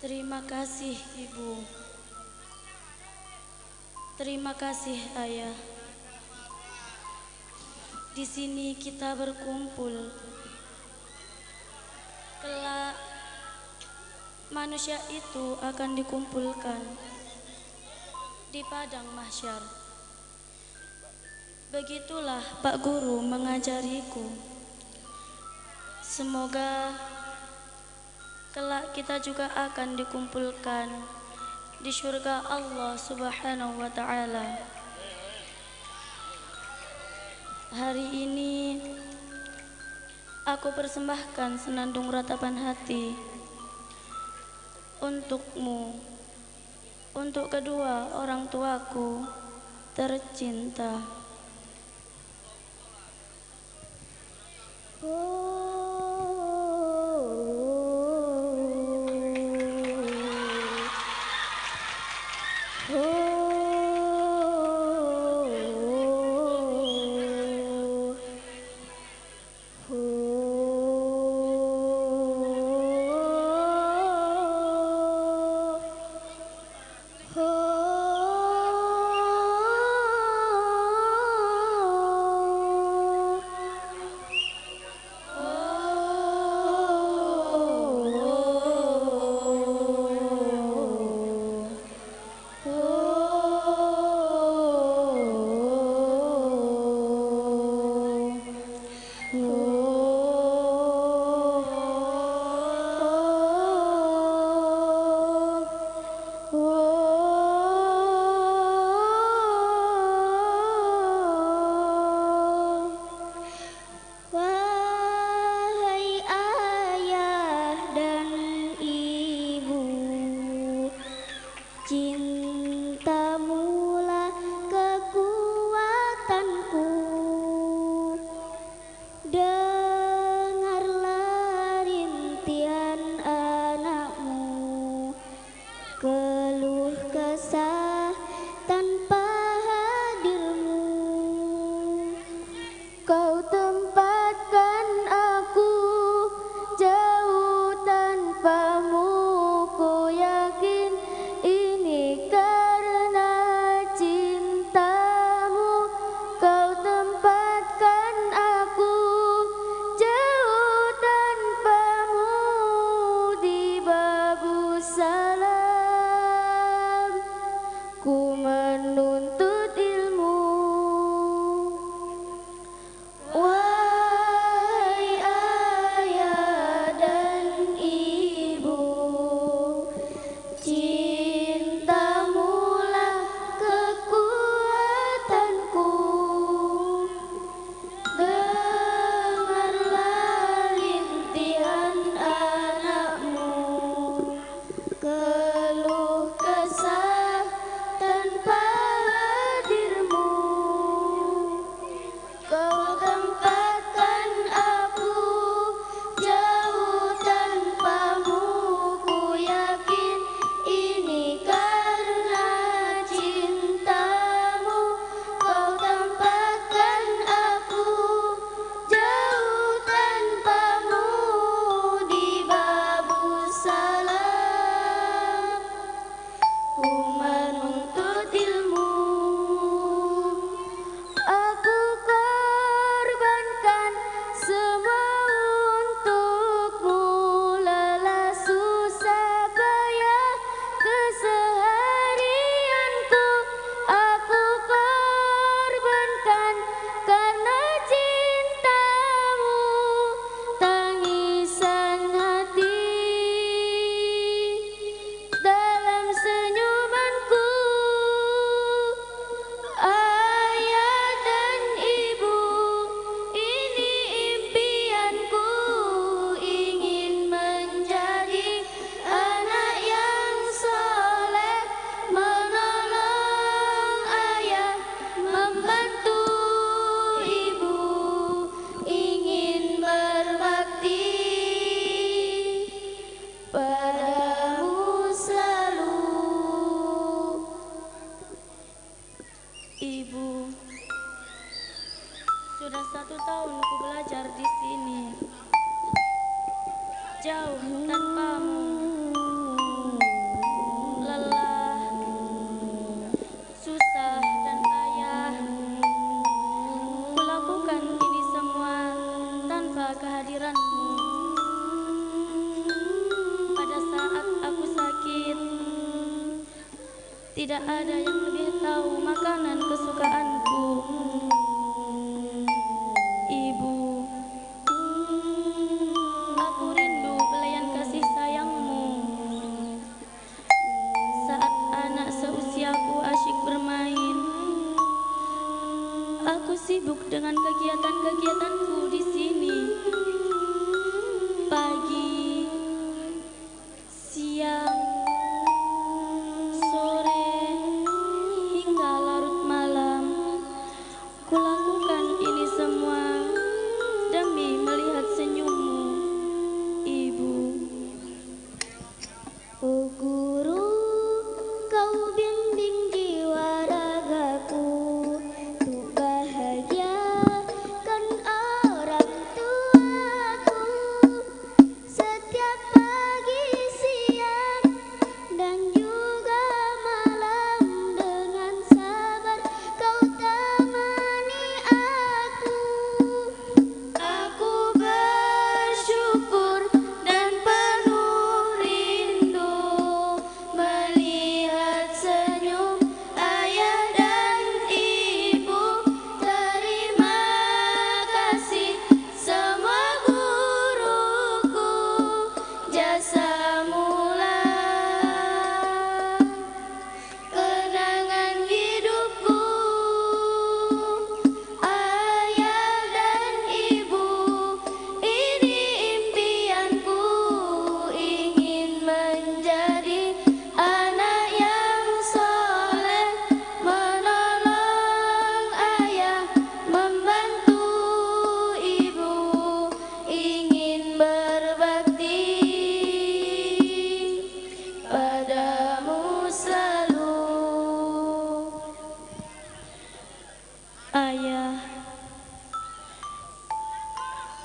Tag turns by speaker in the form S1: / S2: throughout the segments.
S1: Terima kasih Ibu. Terima kasih Ayah. Di sini kita berkumpul. Kelak manusia itu akan dikumpulkan di padang mahsyar. Begitulah Pak Guru mengajariku. Semoga kelak kita juga akan dikumpulkan di surga Allah Subhanahu wa taala. Hari ini aku persembahkan senandung ratapan hati untukmu, untuk kedua orang tuaku tercinta. jauh Tidak ada yang lebih tahu makanan kesukaanku. just a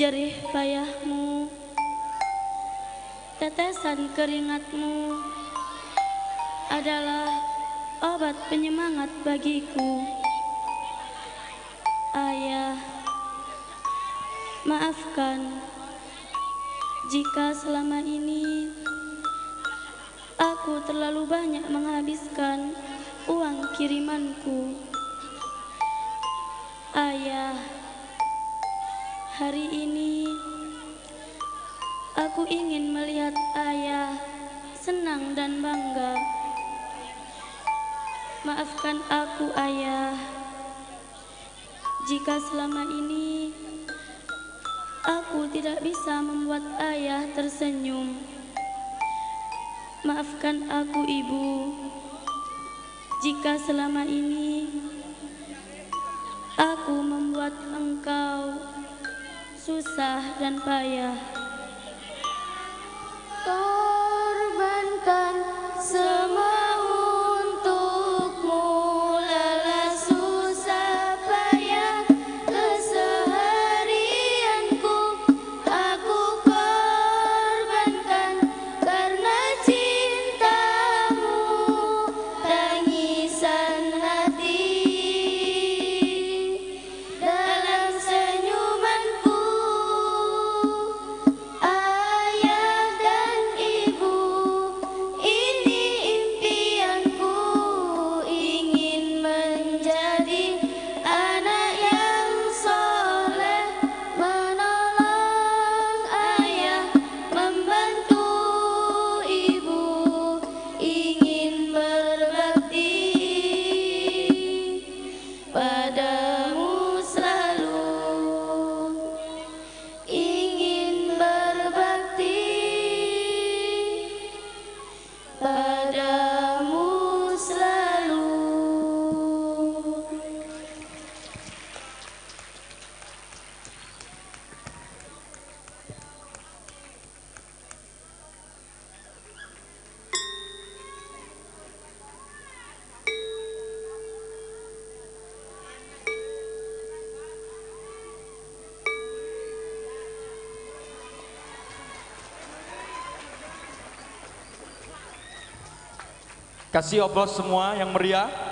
S1: jerih payahmu, tetesan keringatmu adalah obat penyemangat bagiku. Ayah, maafkan jika selama ini aku terlalu banyak menghabiskan uang kirimanku. Ayah, hari ini aku ingin melihat ayah senang dan bangga. Maafkan aku, ayah, jika selama ini aku tidak bisa membuat ayah tersenyum. Maafkan aku, ibu, jika selama ini aku membuat engkau susah dan payah. Korbankan
S2: Kasih aplaus semua yang meriah.